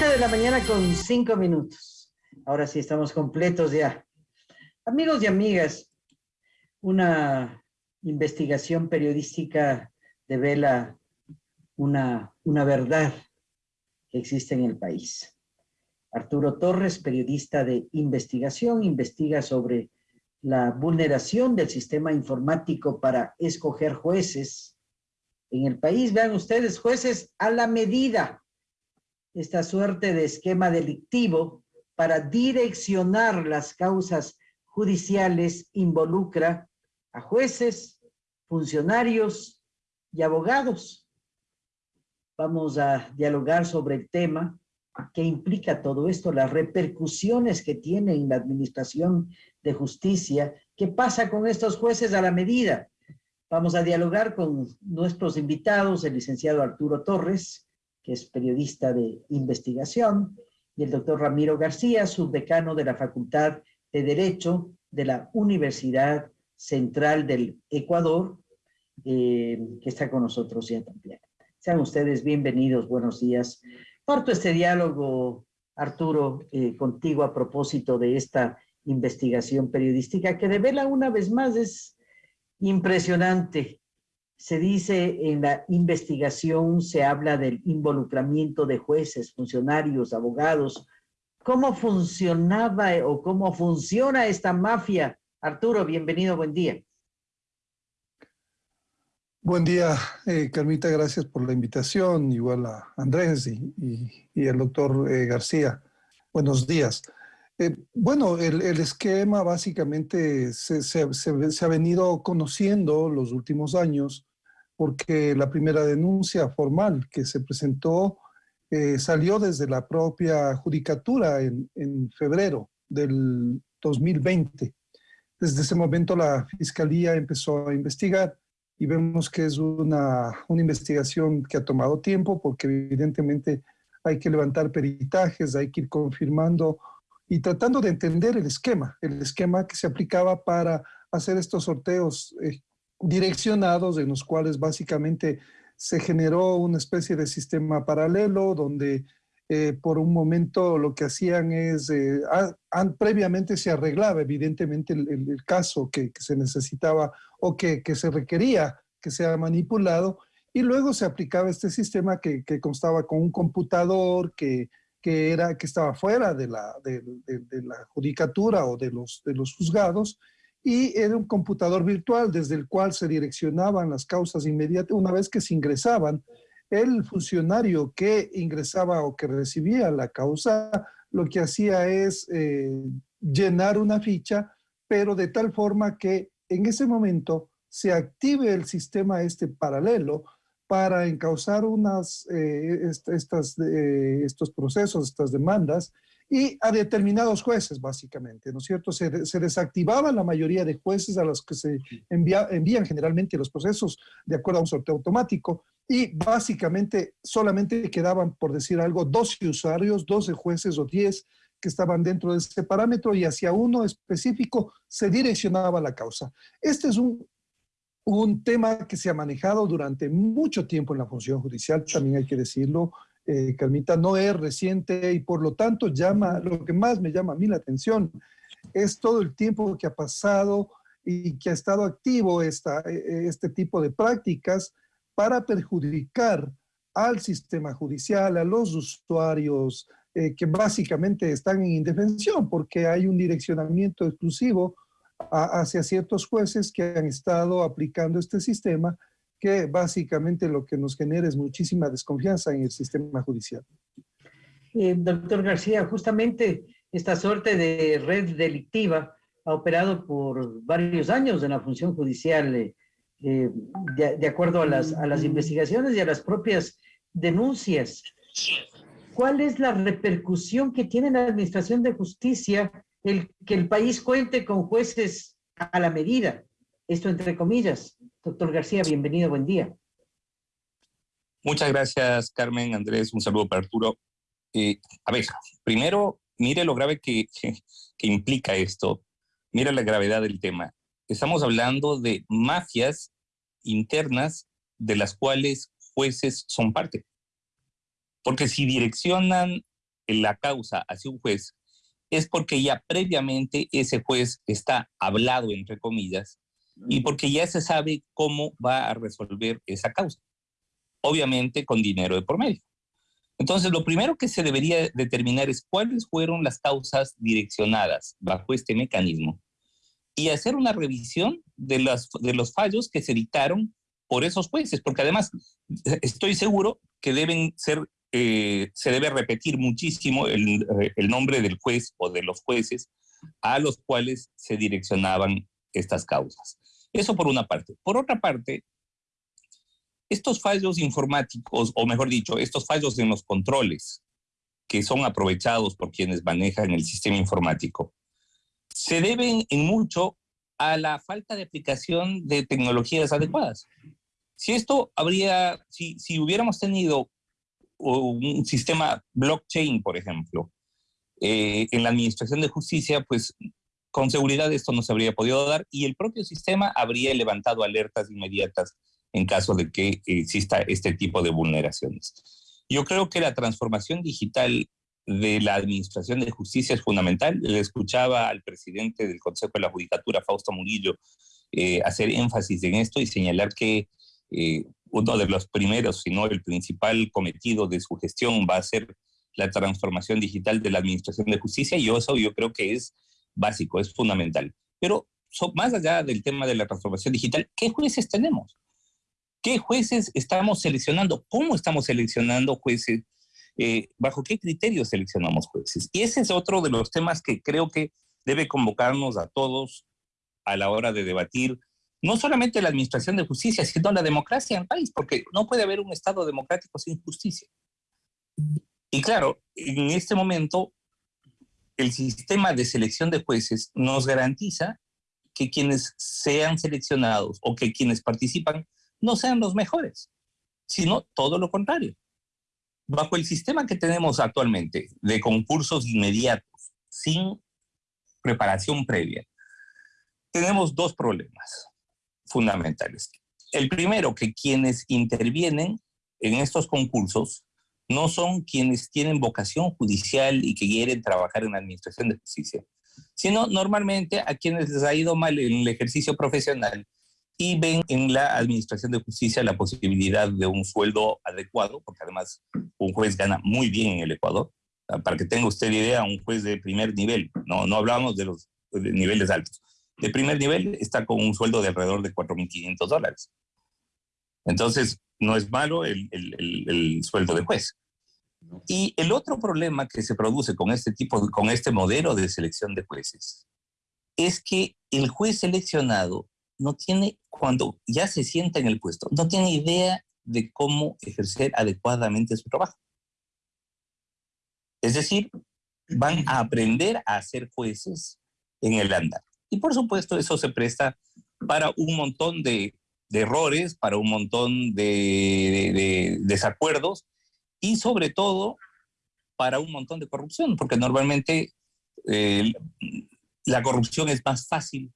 De la mañana con cinco minutos. Ahora sí estamos completos ya. Amigos y amigas, una investigación periodística devela una, una verdad que existe en el país. Arturo Torres, periodista de investigación, investiga sobre la vulneración del sistema informático para escoger jueces en el país. Vean ustedes, jueces a la medida, esta suerte de esquema delictivo para direccionar las causas judiciales involucra a jueces, funcionarios y abogados. Vamos a dialogar sobre el tema, qué implica todo esto, las repercusiones que tiene en la administración de justicia, qué pasa con estos jueces a la medida. Vamos a dialogar con nuestros invitados, el licenciado Arturo Torres, que es periodista de investigación, y el doctor Ramiro García, subdecano de la Facultad de Derecho de la Universidad Central del Ecuador, eh, que está con nosotros ya también. Sean ustedes bienvenidos, buenos días. Parto este diálogo, Arturo, eh, contigo a propósito de esta investigación periodística que revela una vez más, es impresionante. Se dice en la investigación, se habla del involucramiento de jueces, funcionarios, abogados, ¿Cómo funcionaba o cómo funciona esta mafia? Arturo, bienvenido, buen día. Buen día, eh, Carmita, gracias por la invitación, igual a Andrés y, y, el doctor eh, García. Buenos días. Eh, bueno, el, esquema básicamente se, ha venido conociendo los últimos años porque la primera denuncia formal que se presentó eh, salió desde la propia judicatura en, febrero del 2020. Desde ese momento la Fiscalía empezó a investigar y vemos que es una, una investigación que ha tomado tiempo porque evidentemente hay que levantar peritajes, hay que ir confirmando y tratando de entender el esquema, el esquema que se aplicaba para hacer estos sorteos eh, direccionados en los cuales básicamente se generó una especie de sistema paralelo donde eh, por un momento lo que hacían es, eh, previamente se arreglaba evidentemente el, caso que, se necesitaba o que, se requería que sea manipulado y luego se aplicaba este sistema que, constaba con un computador que, era, que estaba fuera de la, de la judicatura o de los, de los juzgados y era un computador virtual desde el cual se direccionaban las causas inmediatas una vez que se ingresaban. El funcionario que ingresaba o que recibía la causa lo que hacía es eh, llenar una ficha, pero de tal forma que en ese momento se active el sistema este paralelo para encauzar unas, eh, estas, eh, estos procesos, estas demandas, y a determinados jueces, básicamente, ¿no es cierto? Se, se desactivaba la mayoría de jueces a los que se envían generalmente los procesos de acuerdo a un sorteo automático y básicamente solamente quedaban, por decir algo, 12 usuarios, 12 jueces o 10 que estaban dentro de ese parámetro y hacia uno específico se direccionaba la causa. Este es un, un tema que se ha manejado durante mucho tiempo en la función judicial, también hay que decirlo, eh, Carmita, no es reciente y por lo tanto llama, lo que más me llama a mí la atención es todo el tiempo que ha pasado y que ha estado activo esta, e, este tipo de prácticas para perjudicar al sistema judicial, a los usuarios eh, que básicamente están en indefensión porque hay un direccionamiento exclusivo hacia ciertos jueces que han estado aplicando este sistema que básicamente lo que nos genera es muchísima desconfianza en el sistema judicial. Eh, doctor García, justamente esta suerte de red delictiva ha operado por varios años en la función judicial, eh, eh, de, acuerdo a las, a las investigaciones y a las propias denuncias. ¿Cuál es la repercusión que tiene la Administración de Justicia el que el país cuente con jueces a la medida? Esto entre comillas. Doctor García, bienvenido, buen día. Muchas gracias, Carmen, Andrés, un saludo para Arturo. Eh, a ver, primero, mire lo grave que, que implica esto, mire la gravedad del tema. Estamos hablando de mafias internas de las cuales jueces son parte. Porque si direccionan la causa hacia un juez, es porque ya previamente ese juez está hablado, entre comillas, y porque ya se sabe cómo va a resolver esa causa. Obviamente con dinero de por medio. Entonces, lo primero que se debería determinar es cuáles fueron las causas direccionadas bajo este mecanismo y hacer una revisión de, las, de los fallos que se dictaron por esos jueces, porque además estoy seguro que deben ser, eh, se debe repetir muchísimo el, el nombre del juez o de los jueces a los cuales se direccionaban estas causas. Eso por una parte. Por otra parte, estos fallos informáticos, o mejor dicho, estos fallos en los controles que son aprovechados por quienes manejan el sistema informático, se deben en mucho a la falta de aplicación de tecnologías adecuadas. Si esto habría, si, si hubiéramos tenido un sistema blockchain, por ejemplo, eh, en la administración de justicia, pues con seguridad esto no se habría podido dar y el propio sistema habría levantado alertas inmediatas en caso de que exista este tipo de vulneraciones. Yo creo que la transformación digital de la Administración de Justicia es fundamental. Le escuchaba al presidente del Consejo de la Judicatura, Fausto Murillo, eh, hacer énfasis en esto y señalar que eh, uno de los primeros, si no el principal cometido de su gestión va a ser la transformación digital de la Administración de Justicia y eso yo creo que es básico, es fundamental. Pero más allá del tema de la transformación digital, ¿qué jueces tenemos? ¿Qué jueces estamos seleccionando? ¿Cómo estamos seleccionando jueces? Eh, ¿Bajo qué criterios seleccionamos jueces? Y ese es otro de los temas que creo que debe convocarnos a todos a la hora de debatir no solamente la administración de justicia, sino la democracia en el país, porque no puede haber un Estado democrático sin justicia. Y claro, en este momento, el sistema de selección de jueces nos garantiza que quienes sean seleccionados o que quienes participan no sean los mejores, sino todo lo contrario. Bajo el sistema que tenemos actualmente de concursos inmediatos, sin preparación previa, tenemos dos problemas fundamentales. El primero, que quienes intervienen en estos concursos no son quienes tienen vocación judicial y que quieren trabajar en la administración de justicia, sino normalmente a quienes les ha ido mal en el ejercicio profesional y ven en la Administración de Justicia la posibilidad de un sueldo adecuado, porque además un juez gana muy bien en el Ecuador. Ah, para que tenga usted idea, un juez de primer nivel, no, no hablamos de los niveles altos, de primer nivel está con un sueldo de alrededor de 4.500 dólares. Entonces, no es malo el, el, el, sueldo de juez. Y el otro problema que se produce con este tipo, con este modelo de selección de jueces, es que el juez seleccionado no tiene, cuando ya se sienta en el puesto, no tiene idea de cómo ejercer adecuadamente su trabajo. Es decir, van a aprender a ser jueces en el andar. Y por supuesto eso se presta para un montón de, errores, para un montón de, desacuerdos y sobre todo para un montón de corrupción, porque normalmente eh, la corrupción es más fácil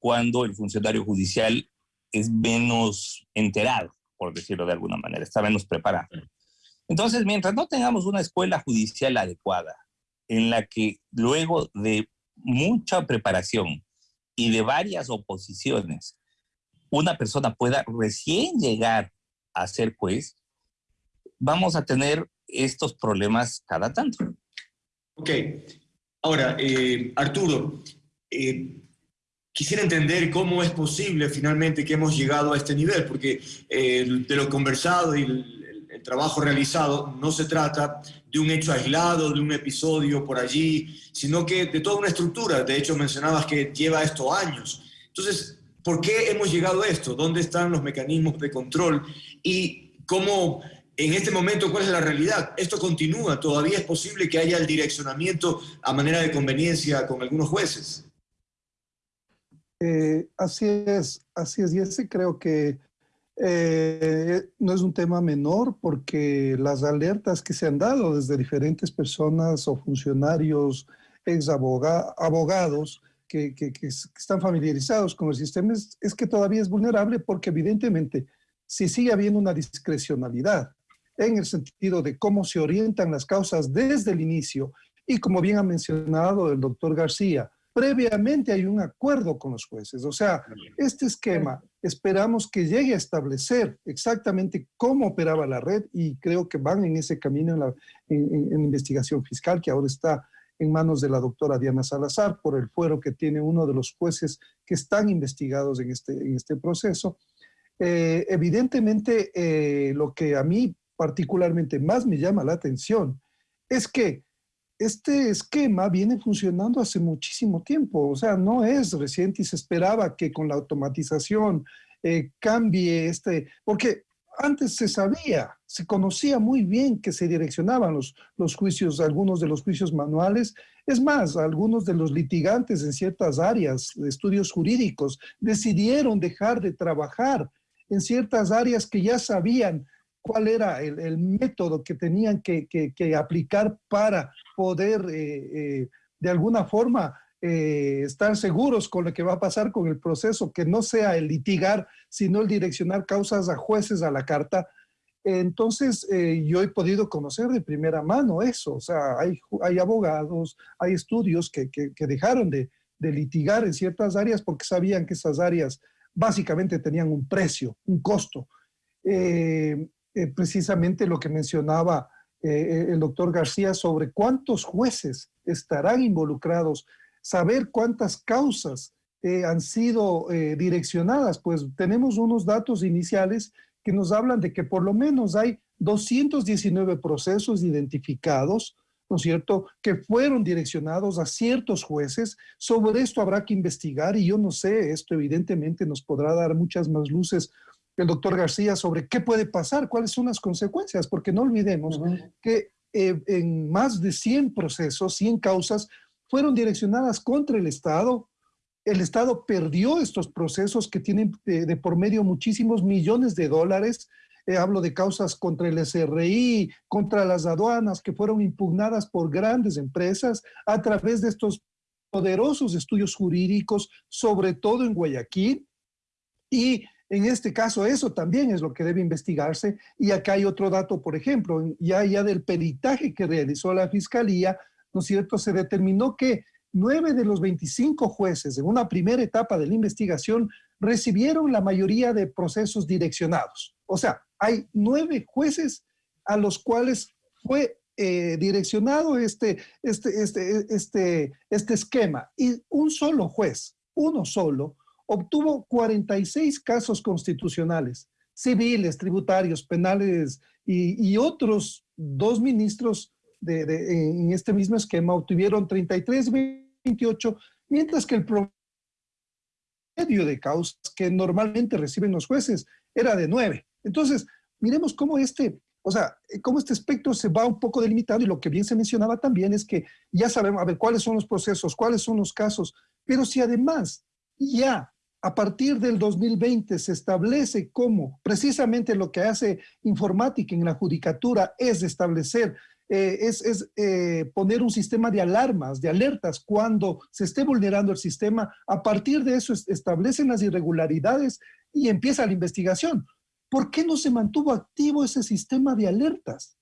cuando el funcionario judicial es menos enterado, por decirlo de alguna manera, está menos preparado. Entonces, mientras no tengamos una escuela judicial adecuada, en la que luego de mucha preparación y de varias oposiciones, una persona pueda recién llegar a ser juez, vamos a tener estos problemas cada tanto. Ok. Ahora, eh, Arturo, eh, quisiera entender cómo es posible finalmente que hemos llegado a este nivel, porque eh, de lo conversado y el, trabajo realizado no se trata de un hecho aislado, de un episodio por allí, sino que de toda una estructura. De hecho, mencionabas que lleva esto años. Entonces, ¿por qué hemos llegado a esto? ¿Dónde están los mecanismos de control? Y cómo en este momento, ¿cuál es la realidad? Esto continúa, todavía es posible que haya el direccionamiento a manera de conveniencia con algunos jueces. Eh, así es, así es, y ese creo que eh, no es un tema menor porque las alertas que se han dado desde diferentes personas o funcionarios, ex abogados, que, están familiarizados con el sistema, es, es, que todavía es vulnerable porque evidentemente si sigue habiendo una discrecionalidad en el sentido de cómo se orientan las causas desde el inicio y como bien ha mencionado el doctor García, previamente hay un acuerdo con los jueces. O sea, este esquema esperamos que llegue a establecer exactamente cómo operaba la red y creo que van en ese camino en la investigación fiscal que ahora está en manos de la doctora Diana Salazar por el fuero que tiene uno de los jueces que están investigados en este, en este proceso. Eh, evidentemente, eh, lo que a mí particularmente más me llama la atención es que este esquema viene funcionando hace muchísimo tiempo, o sea, no es reciente y se esperaba que con la automatización eh, cambie este, porque antes se sabía, se conocía muy bien que se direccionaban los, los juicios, algunos de los juicios manuales. Es más, algunos de los litigantes en ciertas áreas de estudios jurídicos decidieron dejar de trabajar en ciertas áreas que ya sabían cuál era el, método que tenían que, aplicar para poder eh, eh, de alguna forma eh, estar seguros con lo que va a pasar con el proceso, que no sea el litigar, sino el direccionar causas a jueces a la carta. Entonces, eh, yo he podido conocer de primera mano eso, o sea, hay, hay abogados, hay estudios que, que, dejaron de, de, litigar en ciertas áreas porque sabían que esas áreas básicamente tenían un precio, un costo. Eh, precisamente lo que mencionaba el doctor García sobre cuántos jueces estarán involucrados saber cuántas causas eh, han sido eh, direccionadas, pues tenemos unos datos iniciales que nos hablan de que por lo menos hay 219 procesos identificados, ¿no es cierto?, que fueron direccionados a ciertos jueces. Sobre esto habrá que investigar y yo no sé, esto evidentemente nos podrá dar muchas más luces el doctor García sobre qué puede pasar, cuáles son las consecuencias, porque no olvidemos que eh, en más de 100 procesos, 100 causas, fueron direccionadas contra el Estado. El Estado perdió estos procesos que tienen de, por medio muchísimos millones de dólares. Eh, hablo de causas contra el SRI, contra las aduanas, que fueron impugnadas por grandes empresas a través de estos poderosos estudios jurídicos, sobre todo en Guayaquil. Y en este caso eso también es lo que debe investigarse. Y acá hay otro dato, por ejemplo, ya, ya del peritaje que realizó la Fiscalía, ¿no es cierto?, se determinó que nueve de los 25 jueces en una primera etapa de la investigación recibieron la mayoría de procesos direccionados. O sea, hay nueve jueces a los cuales fue eh, direccionado este, este, este, este, este esquema y un solo juez, uno solo, obtuvo 46 casos constitucionales, civiles, tributarios, penales y, otros dos ministros en este mismo esquema obtuvieron 33, 28, mientras que el promedio de causas que normalmente reciben los jueces era de 9. Entonces, miremos cómo este, o sea, cómo este espectro se va un poco delimitando y lo que bien se mencionaba también es que ya sabemos, a ver, cuáles son los procesos, cuáles son los casos, pero si además ya a partir del 2020 se establece cómo precisamente lo que hace informática en la judicatura es establecer eh, es, eh, poner un sistema de alarmas, de alertas cuando se esté vulnerando el sistema. A partir de eso establecen las irregularidades y empieza la investigación. ¿Por qué no se mantuvo activo ese sistema de alertas?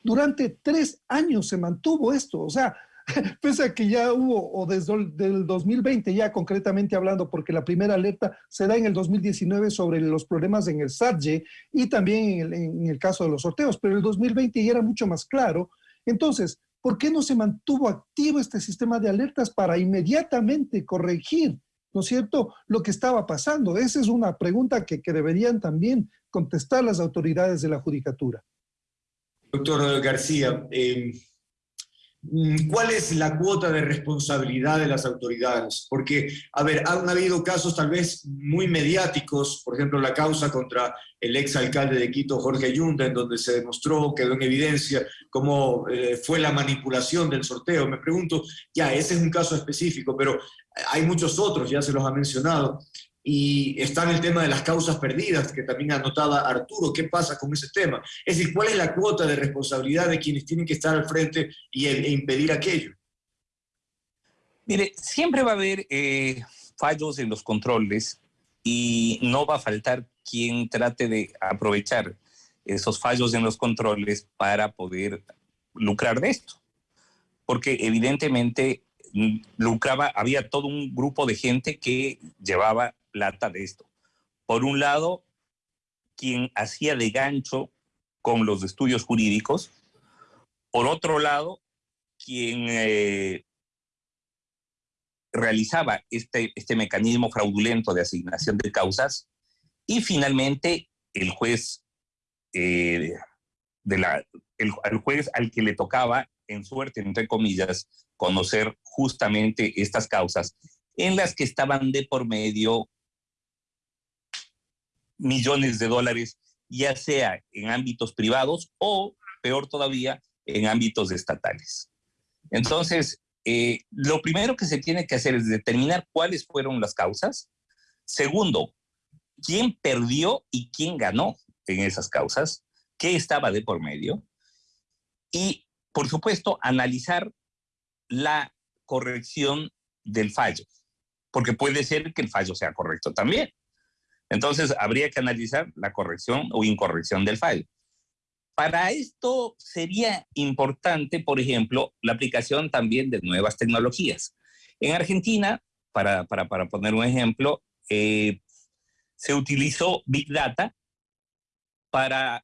Durante tres años se mantuvo esto. O sea, pese a que ya hubo, o desde el 2020 ya concretamente hablando, porque la primera alerta se da en el 2019 sobre los problemas en el SATGE y también en el, caso de los sorteos, pero el 2020 ya era mucho más claro. Entonces, ¿por qué no se mantuvo activo este sistema de alertas para inmediatamente corregir, ¿no es cierto?, lo que estaba pasando. Esa es una pregunta que, deberían también contestar las autoridades de la judicatura. Doctor García, eh, ¿Cuál es la cuota de responsabilidad de las autoridades? Porque, a ver, han habido casos tal vez muy mediáticos, por ejemplo, la causa contra el exalcalde de Quito, Jorge Yunda, en donde se demostró, quedó en evidencia cómo eh, fue la manipulación del sorteo. Me pregunto, ya, ese es un caso específico, pero hay muchos otros, ya se los ha mencionado. Y está en el tema de las causas perdidas, que también anotaba Arturo. ¿Qué pasa con ese tema? Es decir, ¿cuál es la cuota de responsabilidad de quienes tienen que estar al frente y, e, impedir aquello? Mire, siempre va a haber eh, fallos en los controles y no va a faltar quien trate de aprovechar esos fallos en los controles para poder lucrar de esto. Porque evidentemente mm, lucraba, había todo un grupo de gente que llevaba plata de esto. Por un lado, quien hacía de gancho con los estudios jurídicos. Por otro lado, quien eh, realizaba este, este mecanismo fraudulento de asignación de causas. Y finalmente, el juez, eh, de la, el, juez al que le tocaba, en suerte, entre comillas, conocer justamente estas causas en las que estaban de por medio millones de dólares, ya sea en ámbitos privados o, peor todavía, en ámbitos estatales. Entonces, eh, lo primero que se tiene que hacer es determinar cuáles fueron las causas. Segundo, quién perdió y quién ganó en esas causas, qué estaba de por medio. Y, por supuesto, analizar la corrección del fallo, porque puede ser que el fallo sea correcto también. Entonces, habría que analizar la corrección o incorrección del fallo. Para esto sería importante, por ejemplo, la aplicación también de nuevas tecnologías. En Argentina, para, poner un ejemplo, eh, se utilizó Big Data para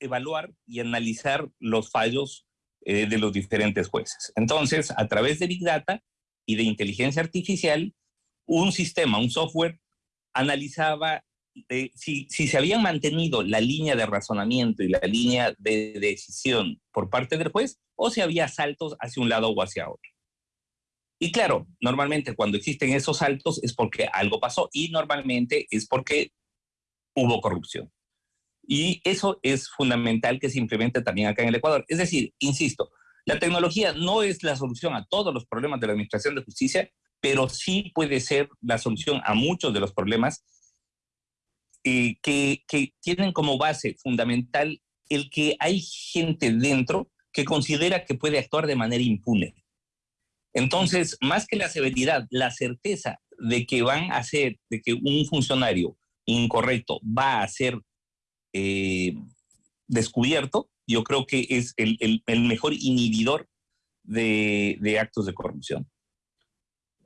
evaluar y analizar los fallos eh, de los diferentes jueces. Entonces, a través de Big Data y de inteligencia artificial, un sistema, un software, analizaba eh, si, se habían mantenido la línea de razonamiento y la línea de decisión por parte del juez o si había saltos hacia un lado o hacia otro. Y claro, normalmente cuando existen esos saltos es porque algo pasó y normalmente es porque hubo corrupción. Y eso es fundamental que se implemente también acá en el Ecuador. Es decir, insisto, la tecnología no es la solución a todos los problemas de la administración de justicia, pero sí puede ser la solución a muchos de los problemas eh, que, tienen como base fundamental el que hay gente dentro que considera que puede actuar de manera impune. Entonces, más que la severidad, la certeza de que van a ser, de que un funcionario incorrecto va a ser eh, descubierto, yo creo que es el, mejor inhibidor de, actos de corrupción.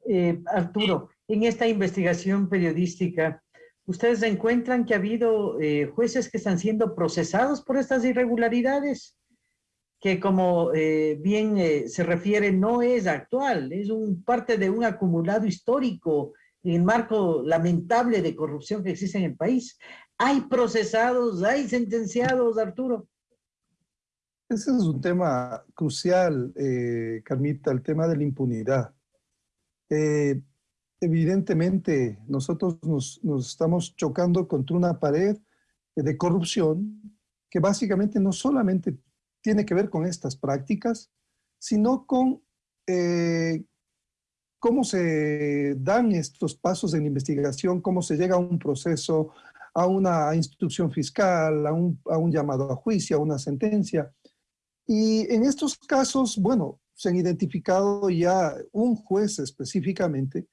Eh, Arturo, en esta investigación periodística, ¿Ustedes encuentran que ha habido eh, jueces que están siendo procesados por estas irregularidades? Que como eh, bien eh, se refiere, no es actual, es un, parte de un acumulado histórico en marco lamentable de corrupción que existe en el país. ¿Hay procesados, hay sentenciados, Arturo? Ese es un tema crucial, Carmita, el tema de la impunidad evidentemente nosotros nos, estamos chocando contra una pared de corrupción que básicamente no solamente tiene que ver con estas prácticas, sino con eh, cómo se dan estos pasos en investigación, cómo se llega a un proceso, a una instrucción fiscal, a un llamado a juicio, a una sentencia. Y en estos casos, bueno, se han identificado ya un juez específicamente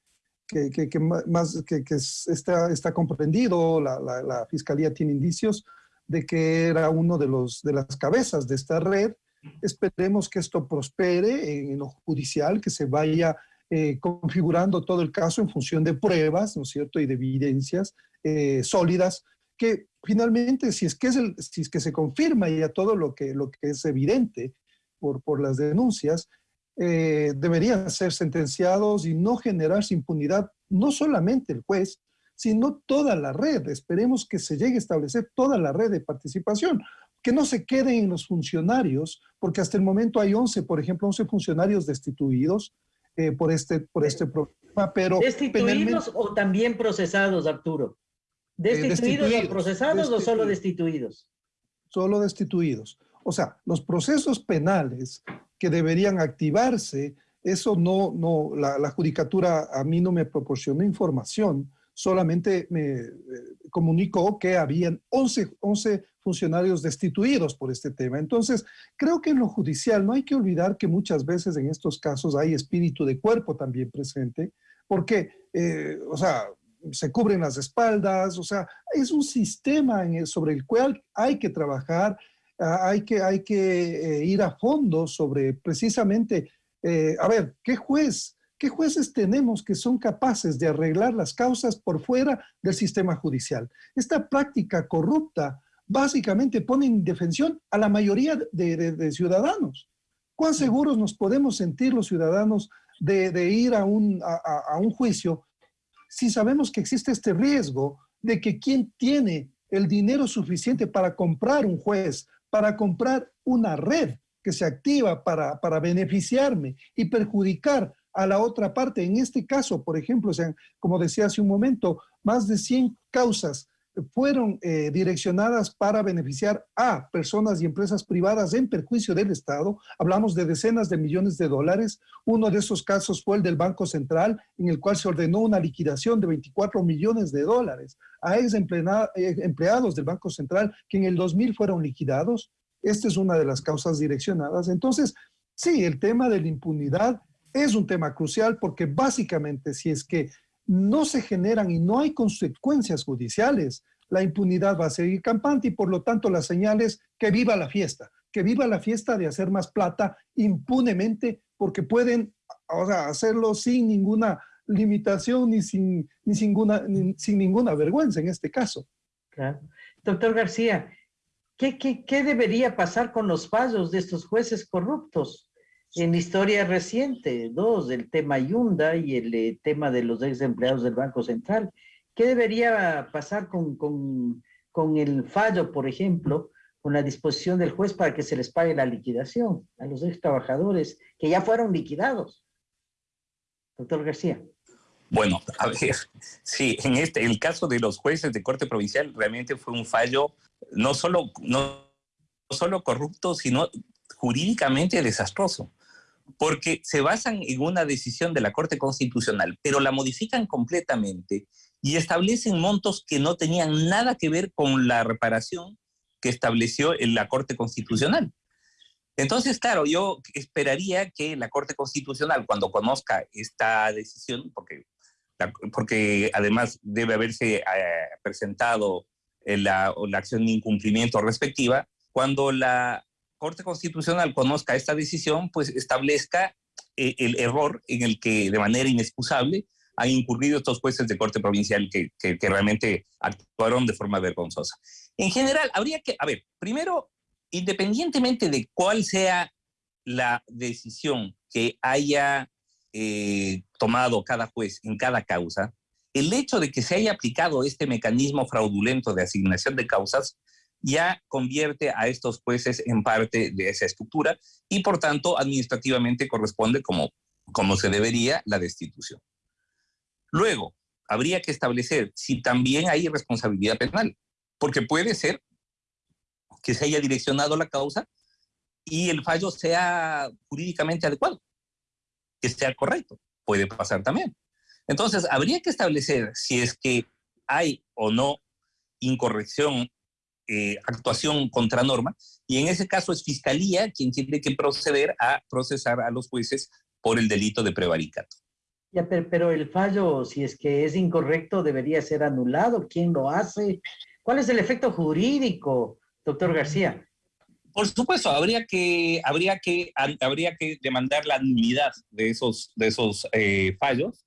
que, más, que, está, está comprendido, la, la, Fiscalía tiene indicios de que era uno de, los, de las cabezas de esta red. Esperemos que esto prospere en, lo judicial, que se vaya eh, configurando todo el caso en función de pruebas, ¿no cierto?, y de evidencias eh, sólidas, que finalmente, si es que, es el, si es que se confirma ya todo lo que, lo que es evidente por, por las denuncias, eh, deberían ser sentenciados y no generarse impunidad, no solamente el juez, sino toda la red. Esperemos que se llegue a establecer toda la red de participación, que no se queden en los funcionarios, porque hasta el momento hay 11, por ejemplo, 11 funcionarios destituidos eh, por, este, por este problema, pero... ¿Destituidos o también procesados, Arturo? Eh, ¿Destituidos, o procesados o solo destituidos? Solo destituidos. O sea, los procesos penales que deberían activarse, eso no, no, la, judicatura a mí no me proporcionó información, solamente me eh, comunicó que habían 11, 11 funcionarios destituidos por este tema. Entonces, creo que en lo judicial no hay que olvidar que muchas veces en estos casos hay espíritu de cuerpo también presente, porque, eh, o sea, se cubren las espaldas, o sea, es un sistema sobre el cual hay que trabajar, hay que, hay que eh, ir a fondo sobre precisamente, eh, a ver, ¿qué juez, qué jueces tenemos que son capaces de arreglar las causas por fuera del sistema judicial? Esta práctica corrupta básicamente pone en defensión a la mayoría de, ciudadanos. ¿Cuán seguros nos podemos sentir los ciudadanos de, ir a un, a un juicio si sabemos que existe este riesgo de que quien tiene el dinero suficiente para comprar un juez, para comprar una red que se activa para, para beneficiarme y perjudicar a la otra parte. En este caso, por ejemplo, como decía hace un momento, más de 100 causas fueron eh, direccionadas para beneficiar a personas y empresas privadas en perjuicio del Estado. Hablamos de decenas de millones de dólares. Uno de esos casos fue el del Banco Central, en el cual se ordenó una liquidación de 24 millones de dólares a ex eh, empleados del Banco Central que en el 2000 fueron liquidados. Esta es una de las causas direccionadas. Entonces, sí, el tema de la impunidad es un tema crucial porque básicamente si es que no se generan y no hay consecuencias judiciales, la impunidad va a seguir campante y por lo tanto la señal es que viva la fiesta, que viva la fiesta de hacer más plata impunemente porque pueden hacerlo sin ninguna limitación ni sin, ni sin ninguna vergüenza en este caso. Doctor García, ¿qué, qué debería pasar con los fallos de estos jueces corruptos? En historia reciente, dos, el tema Yunda y el eh, tema de los ex empleados del Banco Central. ¿Qué debería pasar con, con, con, el fallo, por ejemplo, con la disposición del juez para que se les pague la liquidación a los ex trabajadores que ya fueron liquidados? Doctor García. Bueno, a ver, sí, en este, el caso de los jueces de corte provincial realmente fue un fallo no solo, no solo corrupto, sino jurídicamente desastroso porque se basan en una decisión de la Corte Constitucional, pero la modifican completamente y establecen montos que no tenían nada que ver con la reparación que estableció en la Corte Constitucional. Entonces, claro, yo esperaría que la Corte Constitucional, cuando conozca esta decisión, porque, porque además debe haberse eh, presentado la, la acción de incumplimiento respectiva, cuando la Corte Constitucional conozca esta decisión, pues establezca eh, el error en el que de manera inexcusable han incurrido estos jueces de Corte Provincial que, que, realmente actuaron de forma vergonzosa. En general, habría que, a ver, primero, independientemente de cuál sea la decisión que haya eh, tomado cada juez en cada causa, el hecho de que se haya aplicado este mecanismo fraudulento de asignación de causas ya convierte a estos jueces en parte de esa estructura y por tanto administrativamente corresponde como, como se debería la destitución. Luego, habría que establecer si también hay responsabilidad penal, porque puede ser que se haya direccionado la causa y el fallo sea jurídicamente adecuado, que sea correcto, puede pasar también. Entonces, habría que establecer si es que hay o no incorrección eh, actuación contra norma, y en ese caso es Fiscalía quien tiene que proceder a procesar a los jueces por el delito de prevaricato. Ya, pero, el fallo, si es que es incorrecto, debería ser anulado. ¿Quién lo hace? ¿Cuál es el efecto jurídico, doctor García? Por supuesto, habría que, habría que, habría que demandar la nulidad de esos, de esos eh, fallos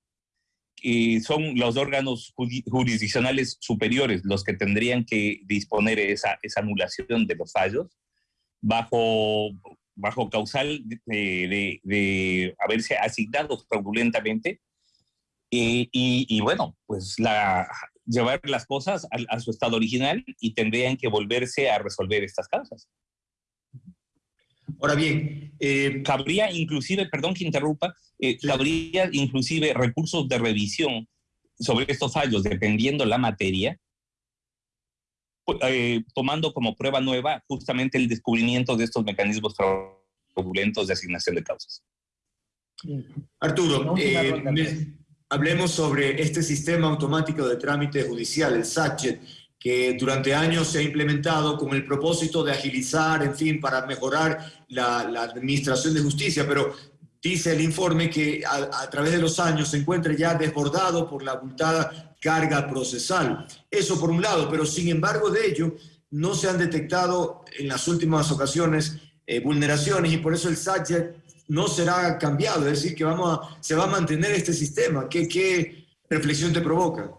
son los órganos jurisdiccionales superiores los que tendrían que disponer esa, esa anulación de los fallos bajo, bajo causal de, de, haberse asignado fraudulentamente. y, y, bueno, pues la, llevar las cosas a, a, su estado original y tendrían que volverse a resolver estas causas. Ahora bien, eh, cabría inclusive, perdón que interrumpa, eh, cabría inclusive recursos de revisión sobre estos fallos, dependiendo la materia, eh, tomando como prueba nueva justamente el descubrimiento de estos mecanismos fraudulentos de asignación de causas. Arturo, hablemos sobre este sistema automático de trámite judicial, el SACHET, que durante años se ha implementado con el propósito de agilizar, en fin, para mejorar la, administración de justicia, pero dice el informe que a, través de los años se encuentra ya desbordado por la abultada carga procesal. Eso por un lado, pero sin embargo de ello no se han detectado en las últimas ocasiones eh, vulneraciones y por eso el SAT no será cambiado, es decir, que vamos a, se va a mantener este sistema. ¿Qué, qué reflexión te provoca?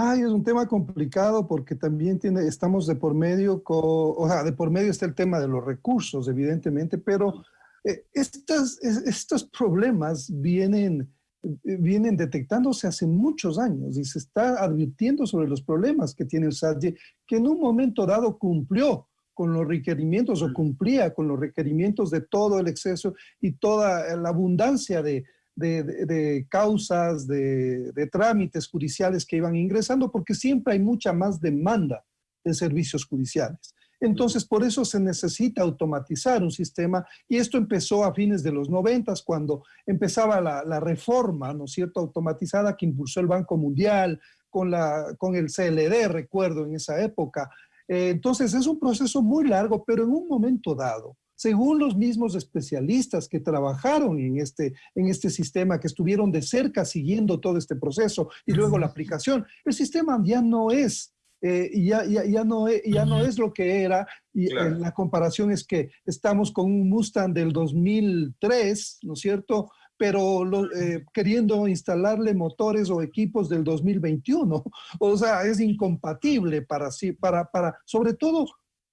Ay, es un tema complicado porque también tiene, estamos de por medio, o sea, de por medio está el tema de los recursos, evidentemente, pero eh, estas, estos problemas vienen, vienen detectándose hace muchos años y se está advirtiendo sobre los problemas que tiene el SAT, que en un momento dado cumplió con los requerimientos o cumplía con los requerimientos de todo el exceso y toda la abundancia de, de, causas, de, trámites judiciales que iban ingresando, porque siempre hay mucha más demanda de servicios judiciales. Entonces, por eso se necesita automatizar un sistema y esto empezó a fines de los noventas cuando empezaba la, reforma, ¿no es cierto?, automatizada que impulsó el Banco Mundial con, la, con el CLD, recuerdo, en esa época. Eh, entonces, es un proceso muy largo, pero en un momento dado, según los mismos especialistas que trabajaron en este, en este sistema, que estuvieron de cerca siguiendo todo este proceso y luego la aplicación, el sistema ya no es eh, ya, ya, ya, no, es, ya no es lo que era y eh, la comparación es que estamos con un Mustang del 2003, ¿no es cierto? Pero eh, queriendo instalarle motores o equipos del 2021. O sea, es incompatible para sí, para, para, sobre todo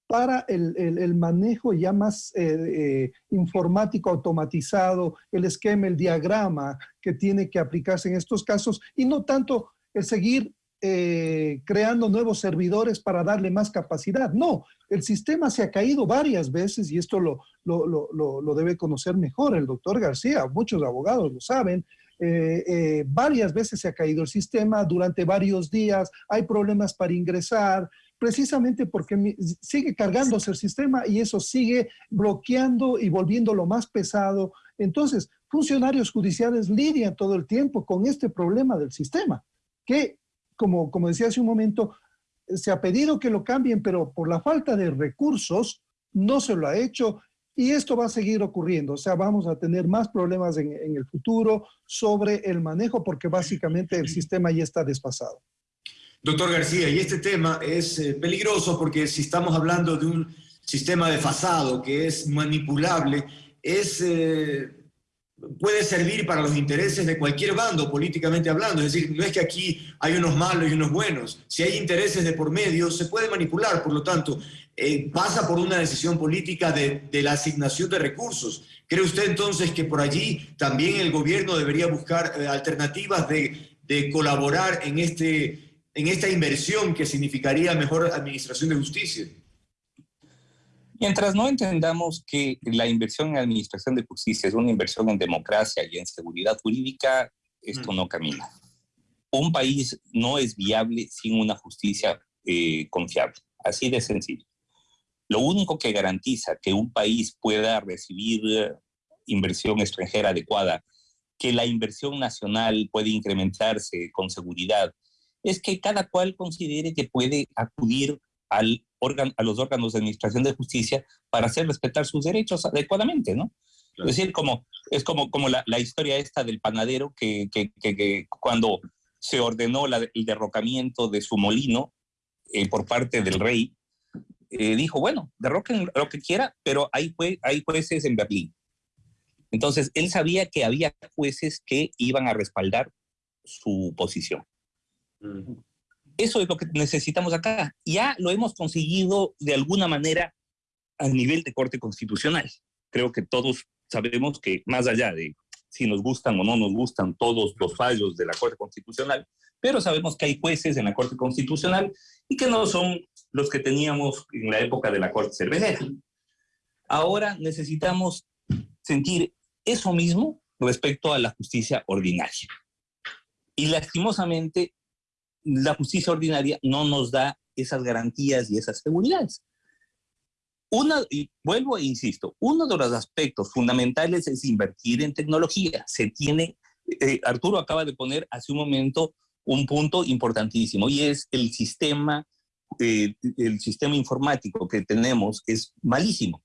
para el, manejo ya más eh, eh, informático automatizado, el esquema, el diagrama que tiene que aplicarse en estos casos y no tanto el seguir eh, creando nuevos servidores para darle más capacidad. No, el sistema se ha caído varias veces y esto lo, lo, debe conocer mejor el doctor García, muchos abogados lo saben. varias veces se ha caído el sistema durante varios días, hay problemas para ingresar, precisamente porque sigue cargándose el sistema y eso sigue bloqueando y volviéndolo más pesado. Entonces, funcionarios judiciales lidian todo el tiempo con este problema del sistema, que, como, como decía hace un momento, se ha pedido que lo cambien, pero por la falta de recursos no se lo ha hecho y esto va a seguir ocurriendo. O sea, vamos a tener más problemas en, en el futuro sobre el manejo porque básicamente el sistema ya está desfasado. Doctor García, y este tema es eh, peligroso porque si estamos hablando de un sistema desfasado que es manipulable, es, eh, puede servir para los intereses de cualquier bando políticamente hablando. Es decir, no es que aquí hay unos malos y unos buenos. Si hay intereses de por medio, se puede manipular. Por lo tanto, eh, pasa por una decisión política de, la asignación de recursos. ¿Cree usted entonces que por allí también el gobierno debería buscar alternativas de colaborar en este en esta inversión que significaría mejor administración de justicia? Mientras no entendamos que la inversión en administración de justicia es una inversión en democracia y en seguridad jurídica, esto mm. no camina. Un país no es viable sin una justicia eh, confiable, así de sencillo. Lo único que garantiza que un país pueda recibir inversión extranjera adecuada, que la inversión nacional puede incrementarse con seguridad, es que cada cual considere que puede acudir al órgano, a los órganos de administración de justicia para hacer respetar sus derechos adecuadamente, ¿no? Es decir, como, es como, como la, la historia esta del panadero que, que, que, cuando se ordenó la, el derrocamiento de su molino eh, por parte del rey, eh, dijo, bueno, derroquen lo que quiera, pero hay, hay jueces en Berlín. Entonces, él sabía que había jueces que iban a respaldar su posición. Eso es lo que necesitamos acá. Ya lo hemos conseguido de alguna manera a nivel de Corte Constitucional. Creo que todos sabemos que más allá de si nos gustan o no nos gustan todos los fallos de la Corte Constitucional, pero sabemos que hay jueces en la Corte Constitucional y que no son los que teníamos en la época de la Corte Cervecera. Ahora necesitamos sentir eso mismo respecto a la justicia ordinaria. Y lastimosamente la justicia ordinaria no nos da esas garantías y esas seguridades. Una, y vuelvo e insisto, uno de los aspectos fundamentales es invertir en tecnología. Se tiene, eh, Arturo acaba de poner hace un momento un punto importantísimo y es el sistema, eh, el sistema informático que tenemos es malísimo,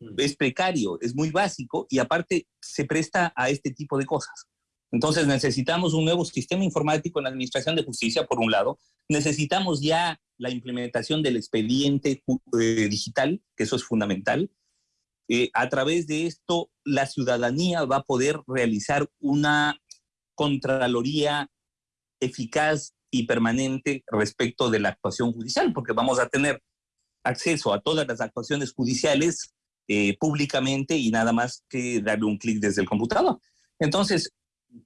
mm. es precario, es muy básico y aparte se presta a este tipo de cosas. Entonces necesitamos un nuevo sistema informático en la Administración de Justicia, por un lado. Necesitamos ya la implementación del expediente eh, digital, que eso es fundamental. Eh, a través de esto, la ciudadanía va a poder realizar una contraloría eficaz y permanente respecto de la actuación judicial, porque vamos a tener acceso a todas las actuaciones judiciales eh, públicamente y nada más que darle un clic desde el computador. Entonces,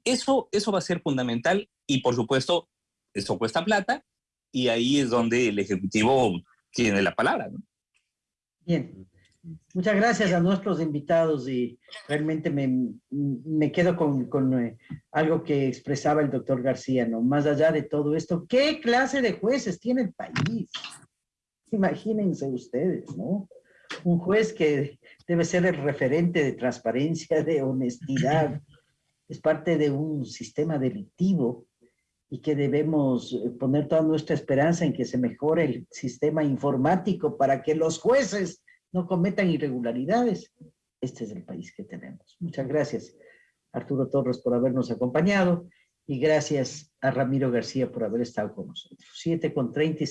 eso, eso va a ser fundamental y por supuesto, eso cuesta plata y ahí es donde el Ejecutivo tiene la palabra. Bien, muchas gracias a nuestros invitados y realmente me, me quedo con, con eh, algo que expresaba el doctor García, ¿no? Más allá de todo esto, ¿qué clase de jueces tiene el país? Imagínense ustedes, ¿no? Un juez que debe ser el referente de transparencia, de honestidad, es parte de un sistema delictivo y que debemos eh, poner toda nuestra esperanza en que se mejore el sistema informático para que los jueces no cometan irregularidades. Este es el país que tenemos. Muchas gracias, Arturo Torres, por habernos acompañado y gracias a Ramiro García por haber estado con nosotros. 7 con 30